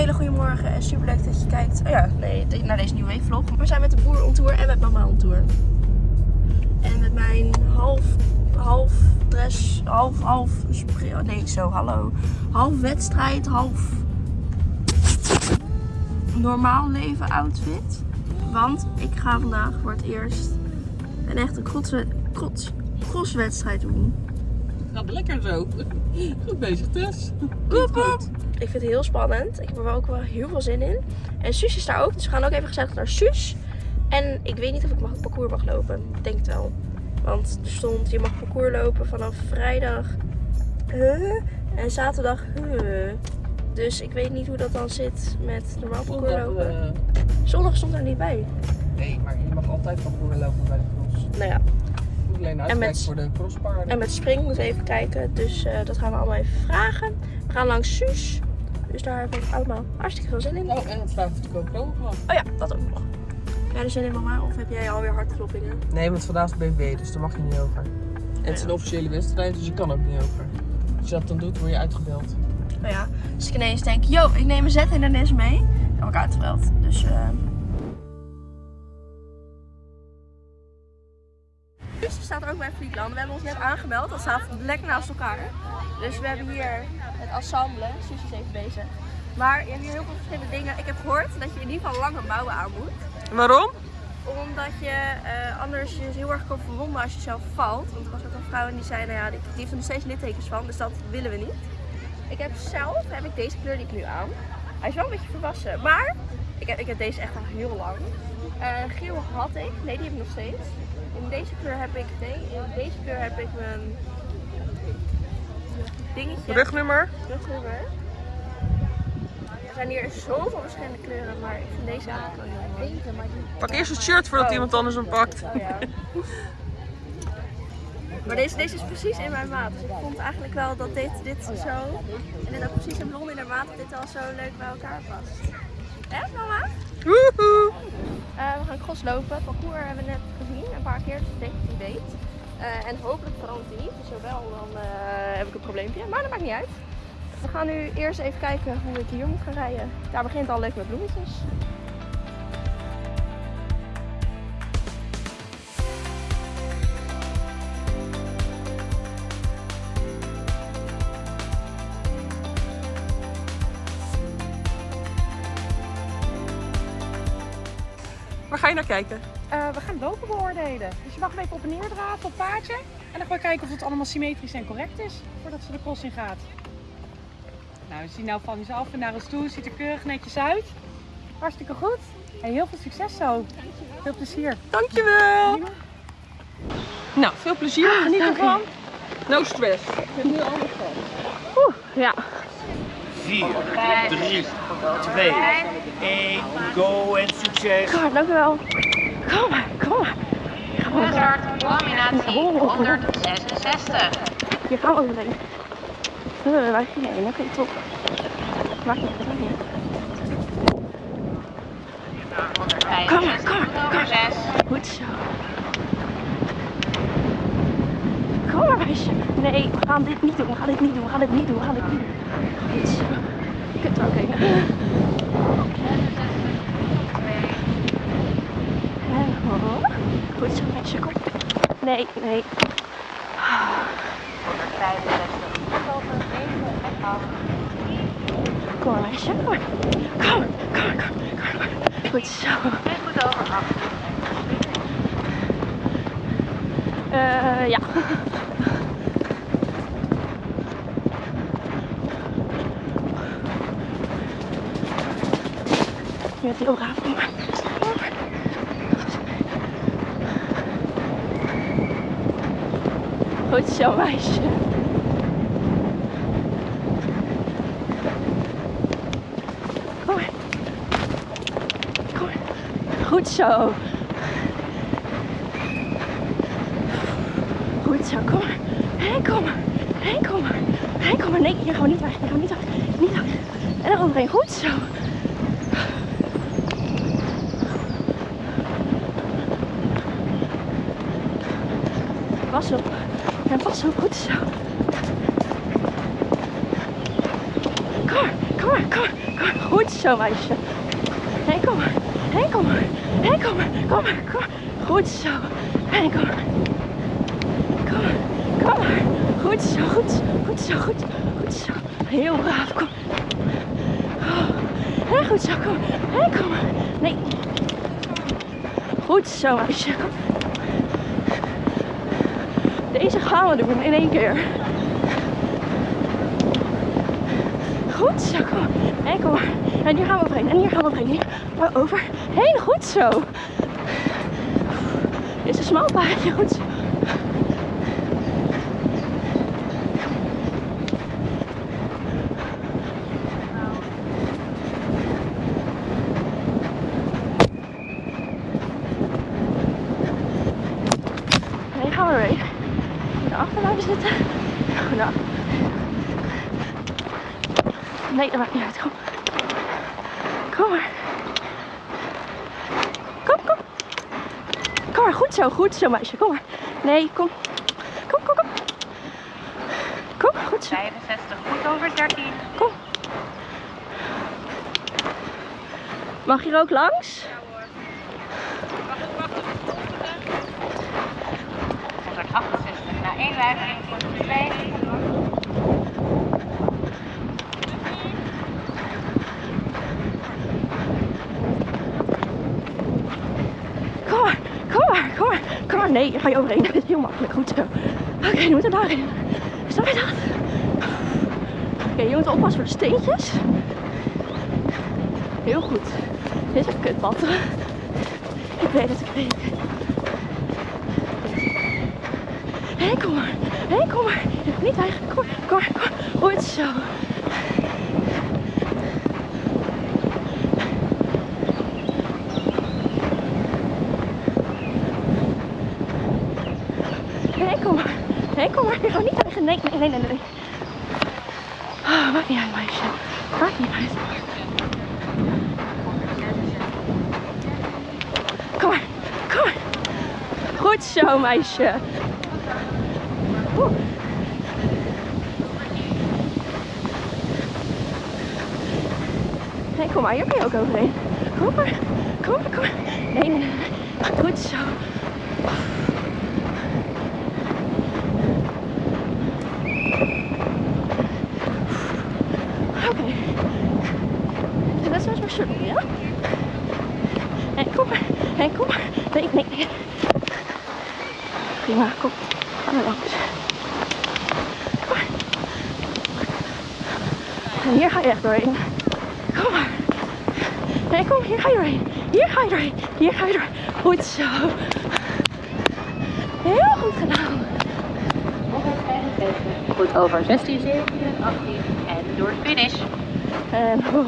hele goede morgen en super leuk dat je kijkt oh ja, nee, naar deze nieuwe weekvlog. We zijn met de boer on tour en met mama on tour. En met mijn half, half dress, half, half, oh, nee zo, hallo. Half wedstrijd, half normaal leven outfit. Want ik ga vandaag voor het eerst een echte cross, crosswedstrijd doen. Gaat lekker zo. Goed bezig Tess. Goed. Ik vind het heel spannend. Ik heb er wel ook wel heel veel zin in. En Suus is daar ook. Dus we gaan ook even gezellig naar Suus. En ik weet niet of ik mag, het parcours mag lopen. Ik denk het wel. Want er stond, je mag parcours lopen vanaf vrijdag. Huh? En zaterdag. Huh? Dus ik weet niet hoe dat dan zit met normaal parcours lopen. Uh... Zondag stond er niet bij. Nee, maar je mag altijd parcours lopen bij de cross. Nou ja. Alleen en met, voor de crosspaarden. En met spring moeten we even kijken. Dus uh, dat gaan we allemaal even vragen. We gaan langs Suus. Dus daar heb ik allemaal hartstikke veel zin in. Oh, en het vraagt of de koop Oh ja, dat ook nog. Heb jij er zin in mama? Of heb jij alweer hartkloppingen? Nee, want vandaag is BV, dus daar mag je niet over. En het is een officiële wedstrijd, dus je kan ook niet over. Als je dat dan doet, word je uitgebeld. Nou ja, dus ik ineens denk, yo, ik neem een Z-hindernis mee. Dan heb ik uitgebeld. Dus... Uh... staat ook bij Friesland. We hebben ons net aangemeld. Dat staat lekker naast elkaar. Dus we hebben hier het ensemble. Suus is even bezig. Maar je hebt hier heel veel verschillende dingen. Ik heb gehoord dat je in ieder geval lange mouwen aan moet. Waarom? Omdat je uh, anders je heel erg kan verwonden als je zelf valt. Want er was ook een vrouw en die zei, nou ja, die, die heeft er nog steeds littekens van. Dus dat willen we niet. Ik heb zelf heb ik deze kleur die ik nu aan. Hij is wel een beetje verwassen. Maar ik heb, ik heb deze echt al heel lang. Uh, geel had ik. Nee, die heb ik nog steeds. In deze kleur heb ik, nee, in deze kleur heb ik mijn dingetje. Rugnummer? Rugnummer. Er zijn hier zoveel verschillende kleuren, maar ik vind deze eigenlijk wel heel mooi. Pak eerst het shirt voordat oh. iemand anders hem pakt. Oh, ja. Maar deze, deze is precies in mijn maat. Dus ik vond eigenlijk wel dat dit, dit zo en dit ook precies een blond in de maat, dat dit al zo leuk bij elkaar past. Hè mama? Woehoe! Uh, we gaan cross lopen. Het parcours hebben we net gezien, een paar keer, dus ik denk dat hij weet. Uh, en hopelijk verandert hij niet. Dus zowel dan uh, heb ik een probleempje, maar dat maakt niet uit. We gaan nu eerst even kijken hoe ik hier moet gaan rijden. Daar begint al leuk met bloemetjes. Ga je naar kijken? Uh, we gaan lopen beoordelen. Dus je mag even op en neer draven op paardje. En dan gaan we kijken of het allemaal symmetrisch en correct is voordat ze de cross in gaat. Nou, we zien nou van jezelf en naar ons toe. Ziet er keurig netjes uit. Hartstikke goed. En heel veel succes zo. Veel plezier. Dankjewel. Nou, veel plezier. Ah, Geniet ervan. No stress. Ik heb nu alles van. Oeh, ja. 4, 3, 2, 1, go en succes. God, dankjewel. Kom maar, kom maar. Hazard, combinatie 166. Hier gaan we overheen. Uh, waar ging je heen? Oké, top. Maak je het niet. Kom maar, kom maar, kom maar. Goed zo. Kom maar, meisje. Nee, we gaan dit niet doen. We gaan dit niet doen. We gaan dit niet doen. We gaan dit niet doen. Goed zo. Ook heen. Goed zo, meisje. Kom. Nee, nee. 165. Kom maar, meisje. Kom maar. Kom, kom, kom, kom. Goed zo. En goed over. Uh, ja. Heel braaf, kom maar. Goed zo, meisje. Kom maar. Kom maar. Goed zo. Goed zo, kom maar. Hé, kom maar. Hé, kom maar. Hé, kom maar. Nee, hier gaan we niet weg. Hier gaan we niet weg. Niet weg. En dan overheen. Goed zo. Pas op. En pas op. Goed zo. Kom maar. Kom maar, kom kom maar. Goed zo, meisje. Hé, kom maar. Hé, kom maar. Hé, kom maar. Kom maar, kom. Goed zo. Hé, kom maar. Kom maar. Kom maar. Goed zo, goed zo. Goed zo, goed, goed zo. Heel braaf, kom. Hé, goed zo, kom. Hé, kom maar. Nee. Goed zo, meisje. Kom. Deze gaan we doen in één keer. Goed zo, kom maar. En maar. Hier gaan we overheen. En hier gaan we overheen. Hier gaan we overheen. Goed zo. Dit is een smal paadje. Goed zo. Nee, gaan we er weer. Goed achter blijven zitten. Goed achter. Nee, dat maakt niet uit. Kom. Kom maar. Kom, kom. Kom maar, goed zo, goed zo meisje. Kom maar. Nee, kom. Kom, kom, kom. Kom, goed zo. 65, goed over 13. Kom. Mag je er ook langs? 168, na één weigering voor de 2. Kom maar, kom maar, kom maar. Kom nee, ga je overheen. Dat is heel makkelijk, goed zo. Oké, nu moeten we daarin. Snap je dat? Oké, je moet oppassen voor de steentjes. Heel goed. Dit is een kutpad. Ik weet het, ik weet het. Hé, kom maar. Hé, kom maar. Niet eigenlijk. Kom maar, kom maar, kom maar. Goed zo. Nee, kom maar. Nee, kom maar. Je gaat niet tegen. Nee, nee, nee, nee, nee. Oh, niet uit, meisje. Maakt niet uit. Kom maar. Kom maar. Goed zo, meisje. Oeh. Kom maar. Hier kan je ook overheen. Kom maar. Kom maar, kom maar. Nee, nee. Goed zo. Dat zoals mijn shirt doen, ja? Kom maar. Kom maar. Nee, nee, nee. Prima, kom. Ga maar langs. Kom maar. En hier ga je echt doorheen. Kom maar. Nee, kom, hier ga je doorheen. Hier ga je doorheen. Hier ga je doorheen. Goed zo. Heel goed gedaan. 165, goed over 16, 17 en 18. En door de finish. En oh.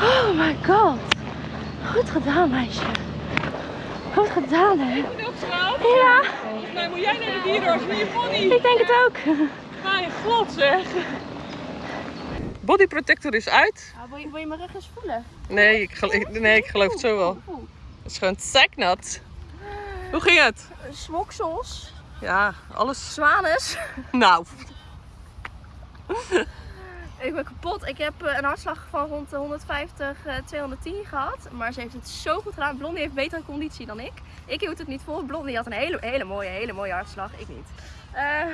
Oh my god. Goed gedaan, meisje. Goed gedaan, hè? Ja, Nou, moet jij naar de dierenarts met je pony? ik denk het ook. Ga je glad zeg. Body protector is uit. wil, je, wil je mijn rug eens voelen? Nee, ik, ik- nee, ik geloof het zo wel. Het is gewoon seknat. Hoe ging het? Smoksels, Ja, alles. zwanes. Nou, Ik ben kapot. Ik heb eh, een hartslag van rond de 150, eh, 210 gehad. Maar ze heeft het zo goed gedaan. Blondie heeft betere conditie dan ik. Ik hield het niet vol. Blondie had een hele, hele mooie, hele mooie hartslag. Ik niet. Eh, we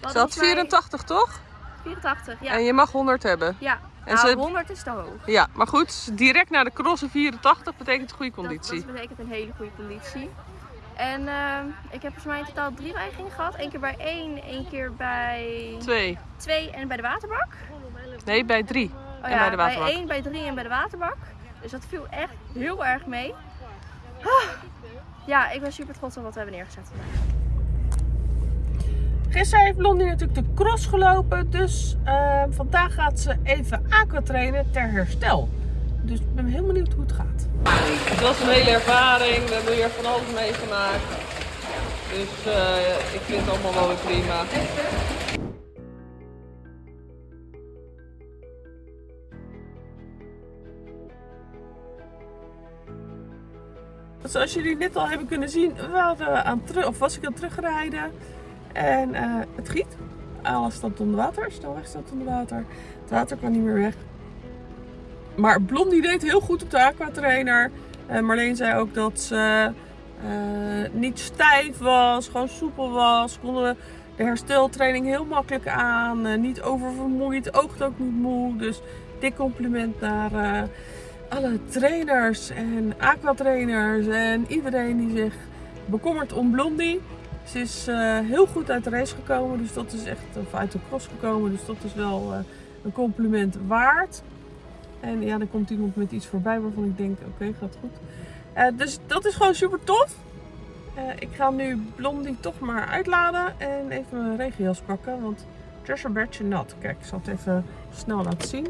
ze had volgens mij 84 toch? 84, ja. En je mag 100 hebben. Ja, En nou, ze- 100 is te hoog. Ja, maar goed, direct naar de crossen 84 betekent goede conditie. dat betekent een hele goede conditie. En eh, ik heb volgens mij in totaal drie weigeringen gehad. Eén keer bij één, één keer bij Twee. twee en bij de waterbak. Nee, bij drie. Oh en bij de waterbak. Bij één, bij drie en bij de waterbak. Dus dat viel echt heel erg mee. Ah. Ja, ik ben super trots op wat we hebben neergezet vandaag. Gisteren heeft Blondie natuurlijk de cross gelopen. Dus eh, vandaag gaat ze even aqua trainen ter herstel. Dus ik ben heel benieuwd hoe het gaat. Het was een hele ervaring. We hebben weer van alles meegemaakt. Dus eh, ik vind het allemaal wel weer prima. Zoals jullie net al hebben kunnen zien, we aan of was ik aan het terugrijden. En eh, het giet. Alles staat onder water. Snelweg staat onder water. Het water kan niet meer weg. Maar Blondie deed heel goed op de aquatrainer. En Marleen zei ook dat ze eh, niet stijf was, gewoon soepel was. Konden de hersteltraining heel makkelijk aan. eh, niet oververmoeid, oogt ook niet moe. Dus dik compliment naar alle trainers en aquatrainers en iedereen die zich bekommert om Blondie. Ze is eh, heel goed uit de race gekomen, dus dat is echt, of uit de cross gekomen, dus dat is wel eh, een compliment waard. En ja, dan komt iemand met iets voorbij waarvan ik denk, oké, gaat goed. Eh, dus dat is gewoon super tof. Ik ga nu Blondie toch maar uitladen en even mijn regenjas pakken, want een beetje nat. Kijk, ik zal het even snel laten zien.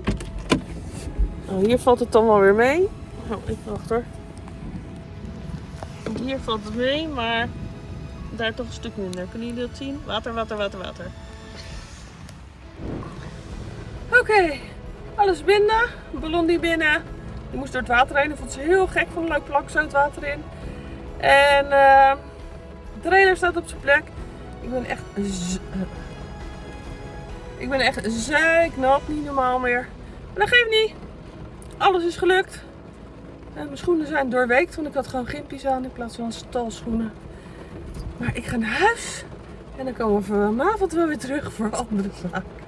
Nou, hier valt het dan wel weer mee. Oh, even wachten hoor. Hier valt het mee, maar daar toch een stuk minder. Kunnen jullie dat zien? Water, water, water, water. Oké, alles binnen. Ballon die binnen. Die moest door het water heen. Dat vond ze heel gek van een leuk plak zo het water in. En eh, de trailer staat op zijn plek. Ik ben echt... eh, ik ben echt zeiknat. Niet normaal meer. Maar dat geeft niet. Alles is gelukt. Mijn schoenen zijn doorweekt, want ik had gewoon gimpies aan in plaats van stalschoenen. Maar ik ga naar huis. En dan komen we vanavond wel weer terug voor andere zaken.